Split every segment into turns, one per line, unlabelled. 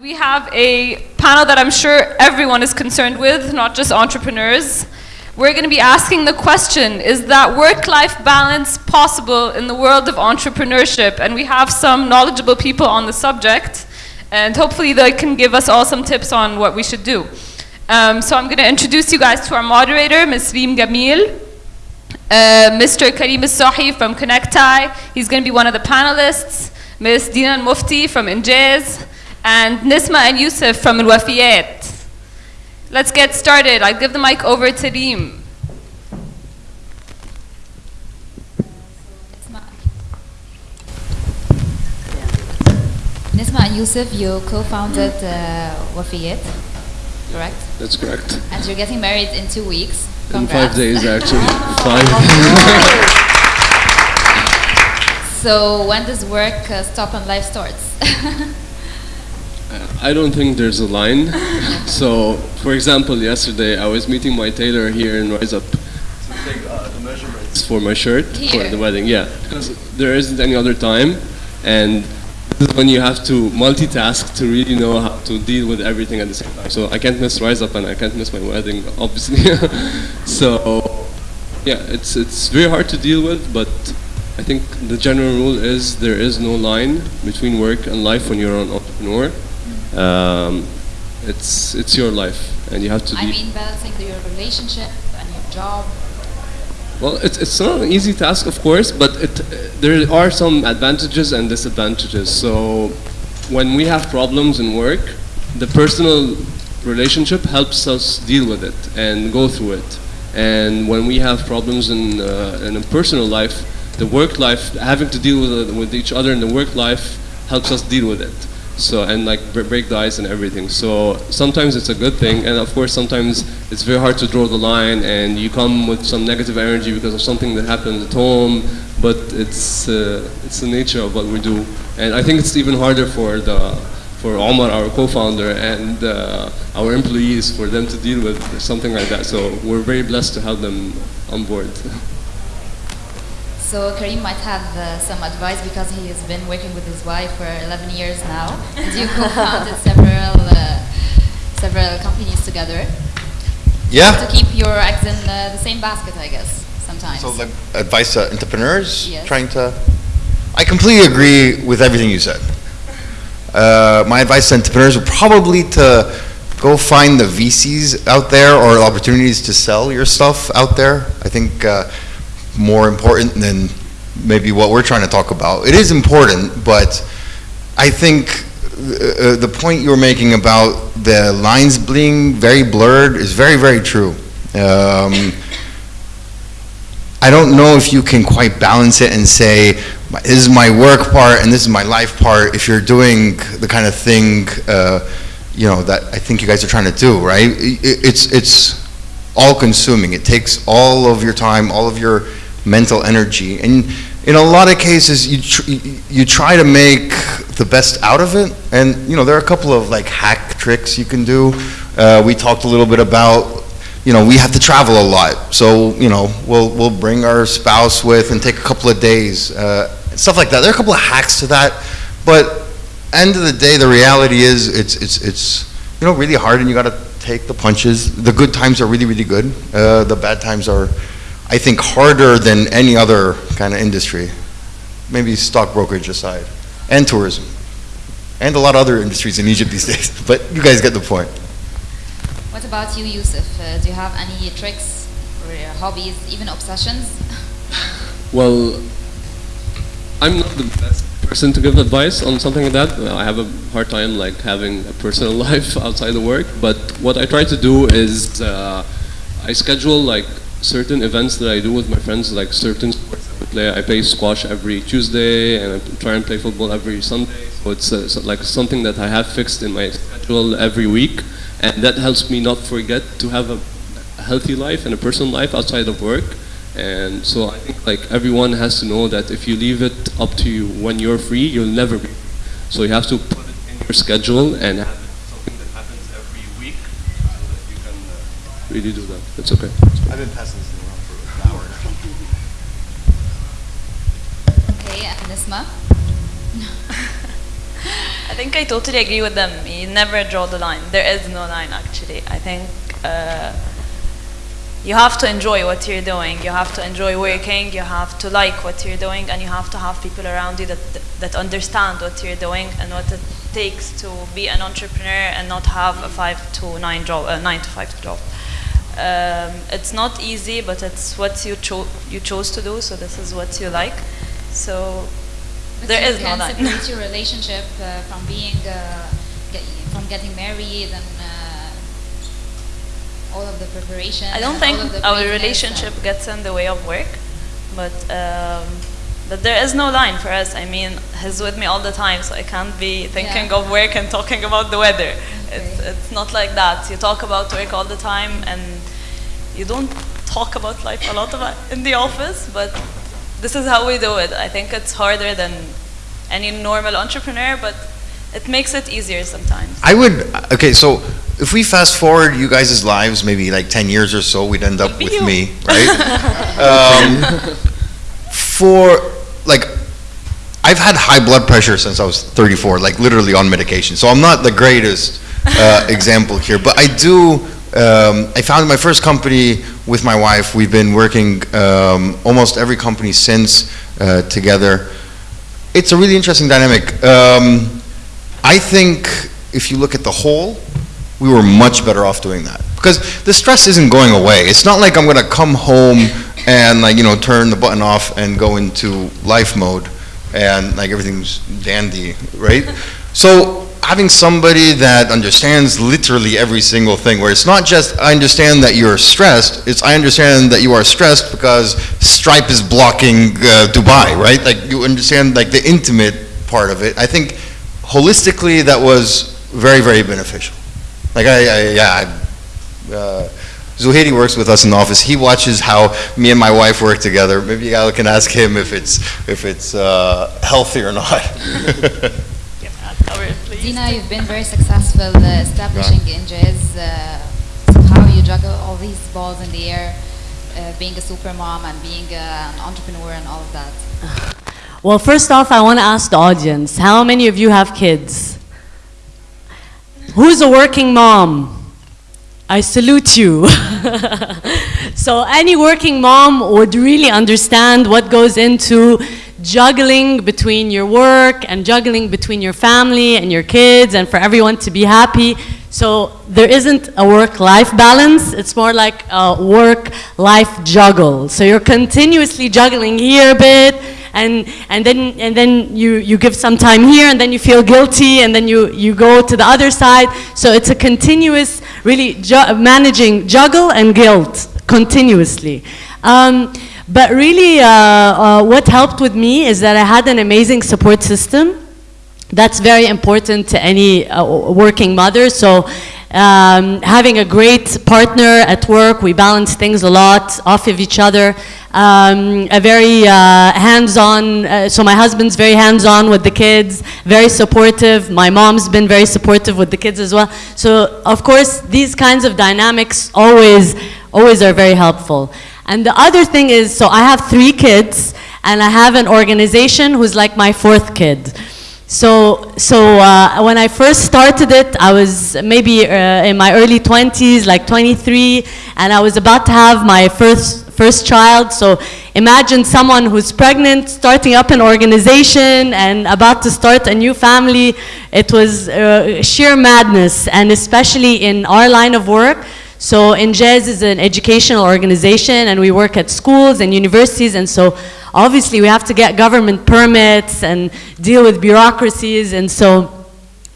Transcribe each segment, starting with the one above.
We have a panel that I'm sure everyone is concerned with, not just entrepreneurs. We're going to be asking the question Is that work life balance possible in the world of entrepreneurship? And we have some knowledgeable people on the subject, and hopefully they can give us all some tips on what we should do. Um, so I'm going to introduce you guys to our moderator, Ms. Reem Gamil. Uh, Mr. Karim Sahi from Connecti, he's going to be one of the panelists. Ms. Dinan Mufti from Injaz, and Nisma and Yusuf from Al Wafiyat. Let's get started. I'll give the mic over to Reem.
Nisma and Yusuf, you co-founded uh, Wafiyat, correct?
That's correct.
And you're getting married in two weeks.
In five days, actually. Five.
So when does work uh, stop and life starts?
I don't think there's a line. so, for example, yesterday I was meeting my tailor here in Rise Up to take uh, the measurements for my shirt for the wedding. Yeah, because there isn't any other time, and this is when you have to multitask to really know how to deal with everything at the same time. So I can't miss Rise Up and I can't miss my wedding, obviously. so, yeah, it's it's very hard to deal with, but I think the general rule is there is no line between work and life when you're an entrepreneur. Um, it's it's your life, and you have to.
I mean balancing your relationship and your job.
well, it's it's not an easy task, of course, but it there are some advantages and disadvantages. So, when we have problems in work, the personal relationship helps us deal with it and go through it. And when we have problems in uh, in a personal life, the work life, having to deal with it- with each other in the work life, helps us deal with it. So and like bre- break the ice and everything. So sometimes it's a good thing, and of course sometimes it's very hard to draw the line, and you come with some negative energy because of something that happened at home. But it's uh, it's the nature of what we do, and I think it's even harder for the for Omar, our co-founder, and uh, our employees for them to deal with something like that. So we're very blessed to have them on board.
So Karim might have uh, some advice because he has been working with his wife for 11 years now, and you co-founded several uh, several companies together
Yeah.
to keep your eggs in uh, the same basket, I guess. Sometimes.
So like advice to entrepreneurs
Yes.
trying to. I completely agree with everything you said. Uh, my advice to entrepreneurs would probably to go find the VCs out there or opportunities to sell your stuff out there. I think uh, more important than maybe what we're trying to talk about. It is important, but I think uh, uh, the point you were making about the lines being very blurred is very, very true. Um, I don't know if you can quite balance it and say, this is my work part and this is my life part, if you're doing the kind of thing, uh, you know, that I think you guys are trying to do, right? I- i- It's, it's all consuming. It takes all of your time, all of your mental energy. And in a lot of cases, you, tr- you- try to make the best out of it. And, you know, there are a couple of like hack tricks you can do. Uh, we talked a little bit about you know, we have to travel a lot, so, you know, we'll, we'll bring our spouse with and take a couple of days, uh, stuff like that. There are a couple of hacks to that, but end of the day, the reality is, it's, it's, it's, you know, really hard and you gotta take the punches. The good times are really, really good. Uh, the bad times are, I think, harder than any other kind of industry. Maybe stock brokerage aside, and tourism, and a lot of other industries in Egypt these days, but you guys get the point.
What about you, Yusuf? Uh, do you have any tricks or uh, hobbies, even obsessions?
Well, I'm not the best person to give advice on something like that. I have a hard time like having a personal life outside of work. But what I try to do is uh, I schedule like certain events that I do with my friends, like certain sports we play. I play squash every Tuesday, and I try and play football every Sunday. So it's uh, so like something that I have fixed in my schedule every week, and that helps me not forget to have a healthy life and a personal life outside of work. And so I think like everyone has to know that if you leave it up to you when you're free, you'll never be. So you have to put it in your schedule and have it something that happens every week so that you can uh, really do that. That's okay.
I've been passing this around for an hour now.
Okay, and Nisma?
I think I totally agree with them. You never draw the line. There is no line, actually. I think uh, you have to enjoy what you're doing. You have to enjoy working. You have to like what you're doing, and you have to have people around you that that understand what you're doing and what it takes to be an entrepreneur and not have a five to nine job, a nine to five job. Um, it's not easy, but it's what you cho- you chose to do. So this is what you like. So
But
there is no line.
separate your relationship uh, from being uh, get, from getting married and uh, all of the preparation.
I don't think
all of the
our relationship gets in the way of work, but um, but there is no line for us. I mean, he's with me all the time, so I can't be thinking
Yeah.
of work and talking about the weather. It's
Okay.
it's not like that. You talk about work all the time, and you don't talk about life a lot about in the office, but this is how we do it. I think it's harder than any normal entrepreneur, but it makes it easier sometimes.
I would, okay, so if we fast forward you guys' lives, maybe like 10 years or so, we'd end up
be
with
you.
me, right? um, for, like, I've had high blood pressure since I was 34, like literally on medication. So I'm not the greatest uh, example here, but I do. Um, I founded my first company with my wife. We've been working um, almost every company since uh, together. It's a really interesting dynamic. Um, I think if you look at the whole, we were much better off doing that because the stress isn't going away. It's not like I'm going to come home and like you know turn the button off and go into life mode and like everything's dandy, right? So having somebody that understands literally every single thing, where it's not just I understand that you're stressed, it's I understand that you are stressed because Stripe is blocking uh, Dubai, right? Like you understand like the intimate part of it. I think holistically that was very very beneficial. Like I, I yeah. I, uh, Zuhairi works with us in the office. He watches how me and my wife work together. Maybe you guys can ask him if it's if it's uh, healthy or not.
Our.
Dina, you've been very successful uh, establishing Injaz. Uh, so how you juggle all these balls in the air, uh, being a super mom and being uh, an entrepreneur and all of that.
Well, first off, I want to ask the audience how many of you have kids? Who's a working mom? I salute you. so, any working mom would really understand what goes into juggling between your work and juggling between your family and your kids and for everyone to be happy. So, there isn't a work life balance, it's more like a work life juggle. So, you're continuously juggling here a bit and and then and then you you give some time here and then you feel guilty and then you you go to the other side. So it's a continuous really ju- managing juggle and guilt continuously. Um, but really uh, uh, what helped with me is that i had an amazing support system. That's very important to any uh, working mother. So, um, having a great partner at work, we balance things a lot off of each other. Um, a very uh, hands-on. Uh, so my husband's very hands-on with the kids, very supportive. My mom's been very supportive with the kids as well. So of course, these kinds of dynamics always, always are very helpful. And the other thing is, so I have three kids, and I have an organization who's like my fourth kid. So, so uh, when I first started it, I was maybe uh, in my early 20s, like 23, and I was about to have my first first child. So imagine someone who's pregnant, starting up an organization, and about to start a new family. It was uh, sheer madness, and especially in our line of work. So Injaz is an educational organization, and we work at schools and universities, and so obviously we have to get government permits and deal with bureaucracies, and so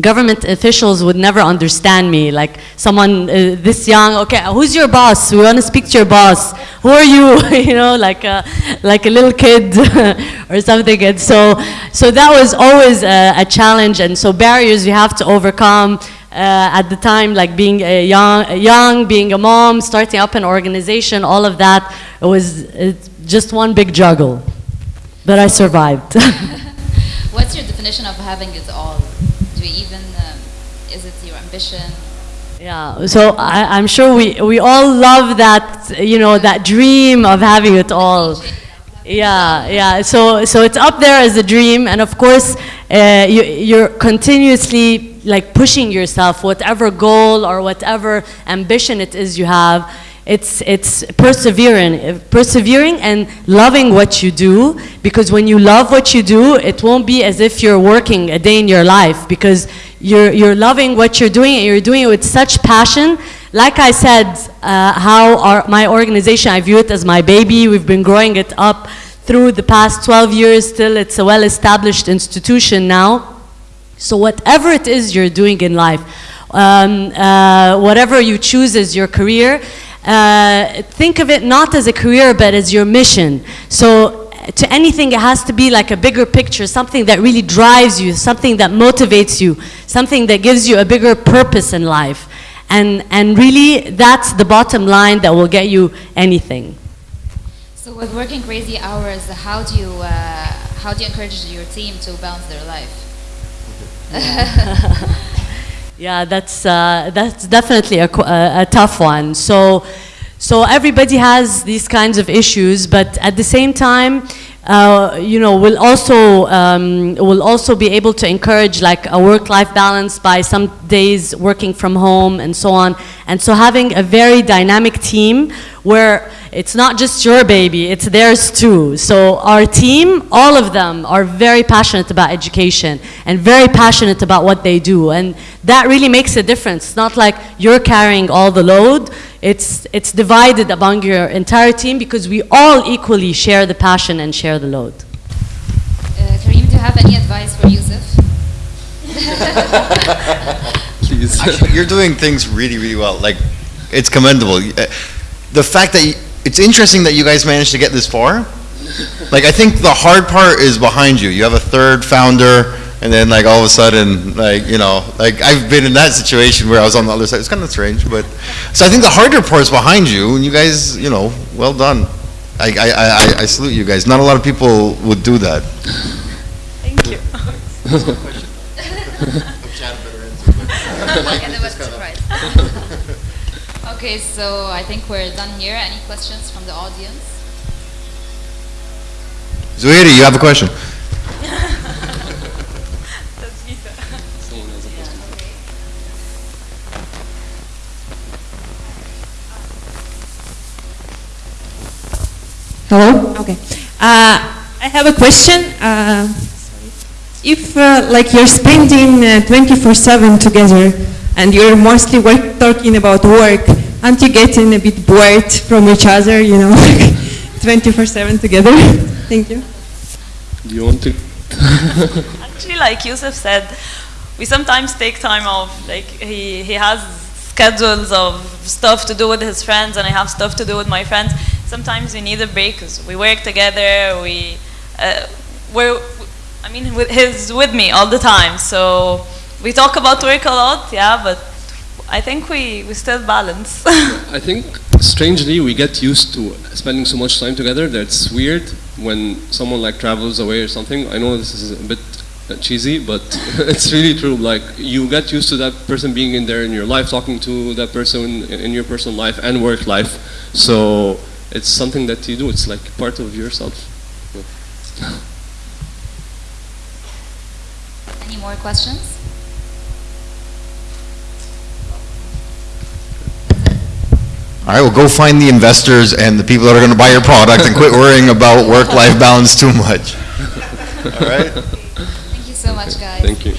government officials would never understand me. Like someone uh, this young, okay, who's your boss? We want to speak to your boss. Who are you? you know, like a, like a little kid or something. And so, so that was always a, a challenge, and so barriers you have to overcome. Uh, at the time, like being a young, young, being a mom, starting up an organization, all of that, it was just one big juggle. But I survived.
What's your definition of having it all? Do you even, um, is it your ambition?
Yeah, so I, I'm sure we, we all love that, you know, that dream of having it all. Yeah, yeah. So, so it's up there as a dream, and of course, uh, you, you're continuously like pushing yourself, whatever goal or whatever ambition it is you have. It's it's persevering, persevering, and loving what you do. Because when you love what you do, it won't be as if you're working a day in your life. Because you're you're loving what you're doing, and you're doing it with such passion like I said, uh, how our, my organization, I view it as my baby. We've been growing it up through the past 12 years. Still, it's a well-established institution now. So whatever it is you're doing in life, um, uh, whatever you choose as your career, uh, think of it not as a career, but as your mission. So to anything, it has to be like a bigger picture, something that really drives you, something that motivates you, something that gives you a bigger purpose in life. And, and really, that's the bottom line that will get you anything.
So with working crazy hours, how do you uh, how do you encourage your team to balance their life?
Yeah, that's, uh, that's definitely a, a, a tough one. So, so everybody has these kinds of issues, but at the same time, uh, you know, we'll also, um, we'll also be able to encourage like a work-life balance by some days working from home and so on. And so having a very dynamic team where it's not just your baby, it's theirs too. So our team, all of them are very passionate about education and very passionate about what they do. And that really makes a difference. It's not like you're carrying all the load. It's, it's divided among your entire team because we all equally share the passion and share the load.
Uh, Kareem, do you have any advice for Yusuf?
Please.
Actually, you're doing things really, really well. Like, it's commendable. Uh, The fact that, you, it's interesting that you guys managed to get this far. Like, I think the hard part is behind you. You have a third founder, and then like all of a sudden, like, you know, like I've been in that situation where I was on the other side. It's kind of strange, but, so I think the harder part is behind you, and you guys, you know, well done. I, I, I, I salute you guys. Not a lot of people would do that.
Thank you.
And it was a surprise. Okay, so I think we're done here. Any questions from the audience?
Zuhairi, you have a question?
Hello? Okay. Uh, I have a question. Uh, if uh, like you're spending 24/7 together and you're mostly work, talking about work, aren't you getting a bit bored from each other, you know, 24/7 together? Thank you.
Do you want to?
Actually, like Yusuf said, we sometimes take time off. Like he, he has schedules of stuff to do with his friends, and I have stuff to do with my friends. Sometimes we need a break because we work together. We, uh, we're, I mean, with, he's with me all the time, so we talk about work a lot, yeah. But I think we, we still balance.
I think strangely we get used to spending so much time together that it's weird when someone like travels away or something. I know this is a bit uh, cheesy, but it's really true. Like you get used to that person being in there in your life, talking to that person in in your personal life and work life. So it's something that you do. It's like part of yourself.
Any more questions?
All right, well, go find the investors and the people that are going to buy your product and quit worrying about work-life balance too much. All right?
Thank you so much, guys.
Thank you.